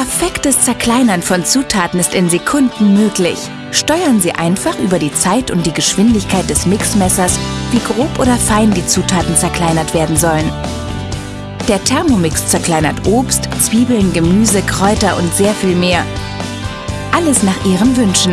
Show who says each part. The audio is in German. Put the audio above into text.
Speaker 1: Perfektes Zerkleinern von Zutaten ist in Sekunden möglich. Steuern Sie einfach über die Zeit und die Geschwindigkeit des Mixmessers, wie grob oder fein die Zutaten zerkleinert werden sollen. Der Thermomix zerkleinert Obst, Zwiebeln, Gemüse, Kräuter und sehr viel mehr. Alles nach Ihren Wünschen.